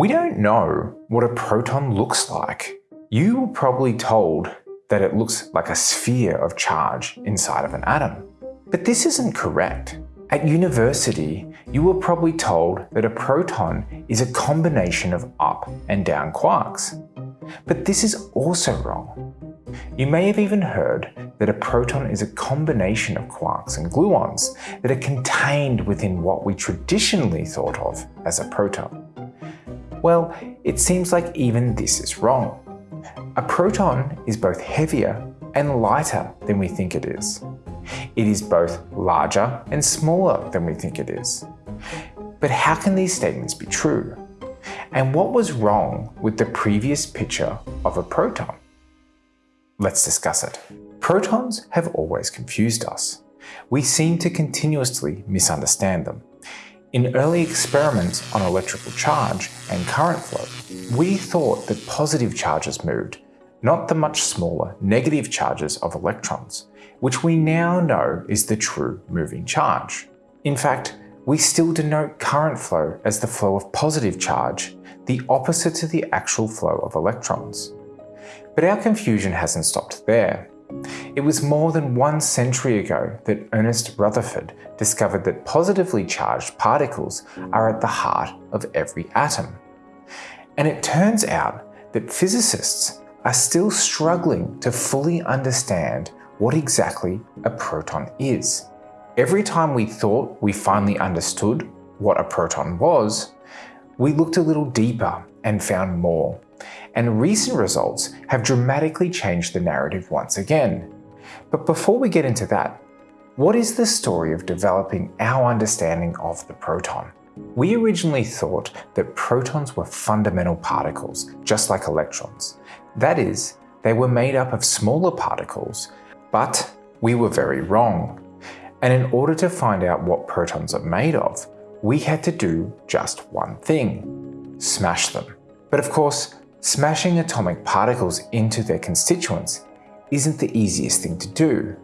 We don't know what a proton looks like. You were probably told that it looks like a sphere of charge inside of an atom. But this isn't correct. At university, you were probably told that a proton is a combination of up and down quarks. But this is also wrong. You may have even heard that a proton is a combination of quarks and gluons that are contained within what we traditionally thought of as a proton. Well, it seems like even this is wrong. A proton is both heavier and lighter than we think it is. It is both larger and smaller than we think it is. But how can these statements be true? And what was wrong with the previous picture of a proton? Let's discuss it. Protons have always confused us. We seem to continuously misunderstand them. In early experiments on electrical charge and current flow, we thought that positive charges moved, not the much smaller negative charges of electrons, which we now know is the true moving charge. In fact, we still denote current flow as the flow of positive charge, the opposite to the actual flow of electrons. But our confusion hasn't stopped there. It was more than one century ago that Ernest Rutherford discovered that positively charged particles are at the heart of every atom. And it turns out that physicists are still struggling to fully understand what exactly a proton is. Every time we thought we finally understood what a proton was, we looked a little deeper and found more. And recent results have dramatically changed the narrative once again. But before we get into that, what is the story of developing our understanding of the proton? We originally thought that protons were fundamental particles, just like electrons. That is, they were made up of smaller particles but we were very wrong. And in order to find out what protons are made of, we had to do just one thing, smash them. But of course, smashing atomic particles into their constituents isn't the easiest thing to do.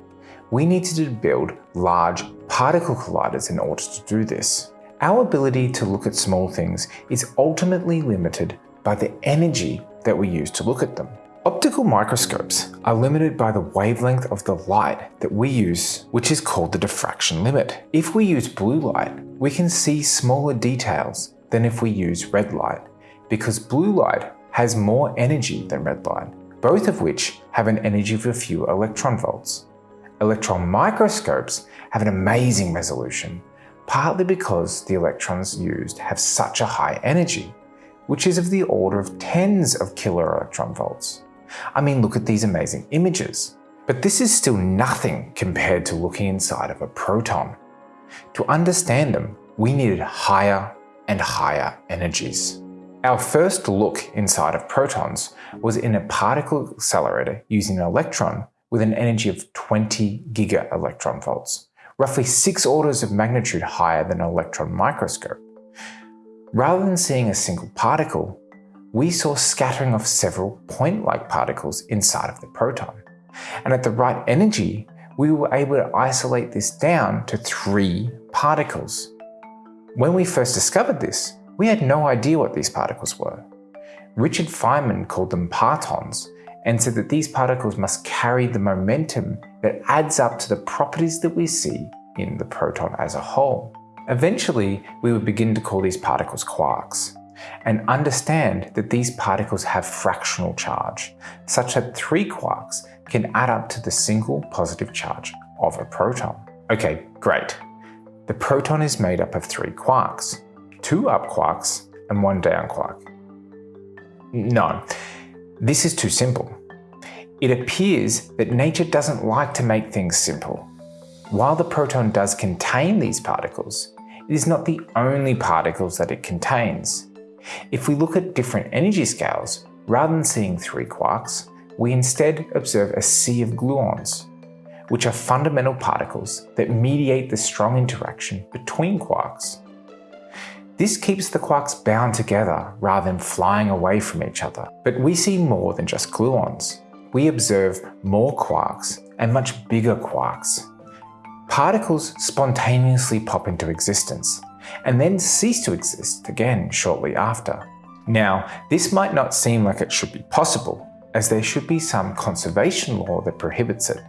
We needed to build large particle colliders in order to do this. Our ability to look at small things is ultimately limited by the energy that we use to look at them. Optical microscopes are limited by the wavelength of the light that we use, which is called the diffraction limit. If we use blue light, we can see smaller details than if we use red light, because blue light has more energy than red light, both of which have an energy of a few electron volts. Electron microscopes have an amazing resolution, partly because the electrons used have such a high energy, which is of the order of tens of kilo electron volts. I mean, look at these amazing images. But this is still nothing compared to looking inside of a proton. To understand them, we needed higher and higher energies. Our first look inside of protons was in a particle accelerator using an electron with an energy of 20 giga electron volts, roughly six orders of magnitude higher than an electron microscope. Rather than seeing a single particle, we saw scattering of several point-like particles inside of the proton. And at the right energy, we were able to isolate this down to three particles. When we first discovered this, we had no idea what these particles were. Richard Feynman called them partons and said that these particles must carry the momentum that adds up to the properties that we see in the proton as a whole. Eventually, we would begin to call these particles quarks and understand that these particles have fractional charge, such that three quarks can add up to the single positive charge of a proton. Okay, great. The proton is made up of three quarks, two up quarks and one down quark. No, this is too simple. It appears that nature doesn't like to make things simple. While the proton does contain these particles, it is not the only particles that it contains. If we look at different energy scales, rather than seeing three quarks, we instead observe a sea of gluons, which are fundamental particles that mediate the strong interaction between quarks. This keeps the quarks bound together rather than flying away from each other. But we see more than just gluons. We observe more quarks and much bigger quarks. Particles spontaneously pop into existence, and then cease to exist again shortly after. Now, this might not seem like it should be possible, as there should be some conservation law that prohibits it.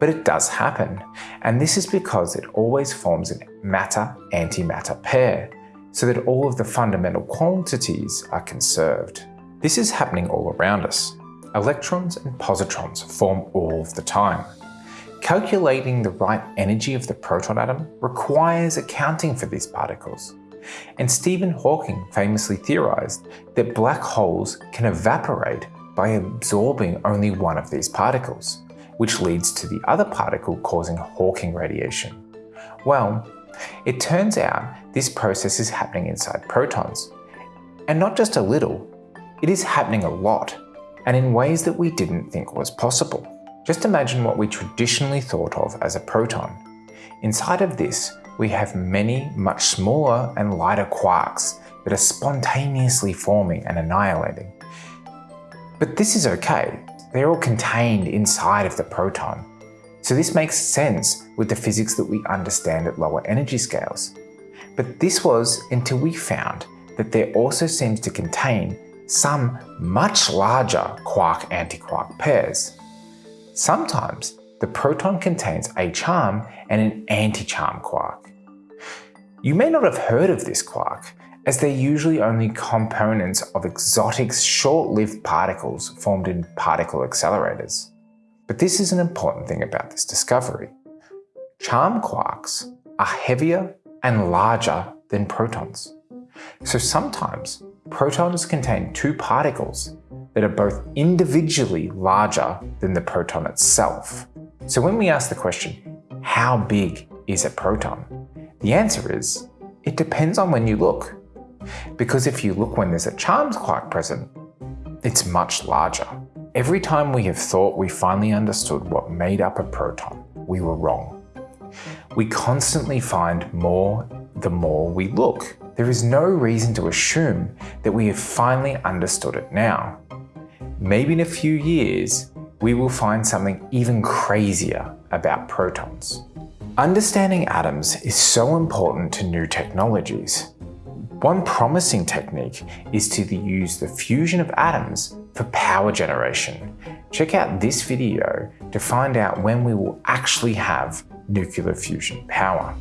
But it does happen, and this is because it always forms a matter-antimatter pair, so that all of the fundamental quantities are conserved. This is happening all around us. Electrons and positrons form all of the time. Calculating the right energy of the proton atom requires accounting for these particles. And Stephen Hawking famously theorized that black holes can evaporate by absorbing only one of these particles, which leads to the other particle causing Hawking radiation. Well, it turns out this process is happening inside protons. And not just a little, it is happening a lot, and in ways that we didn't think was possible. Just imagine what we traditionally thought of as a proton. Inside of this, we have many much smaller and lighter quarks that are spontaneously forming and annihilating. But this is okay, they're all contained inside of the proton. So this makes sense with the physics that we understand at lower energy scales. But this was until we found that there also seems to contain some much larger quark-antiquark pairs. Sometimes the proton contains a charm and an anti-charm quark. You may not have heard of this quark, as they're usually only components of exotic short-lived particles formed in particle accelerators. But this is an important thing about this discovery. Charm quarks are heavier and larger than protons. So sometimes protons contain two particles that are both individually larger than the proton itself. So when we ask the question, how big is a proton? The answer is, it depends on when you look. Because if you look when there's a charms quark present, it's much larger. Every time we have thought we finally understood what made up a proton, we were wrong. We constantly find more the more we look. There is no reason to assume that we have finally understood it now. Maybe in a few years, we will find something even crazier about protons. Understanding atoms is so important to new technologies. One promising technique is to use the fusion of atoms for power generation. Check out this video to find out when we will actually have nuclear fusion power.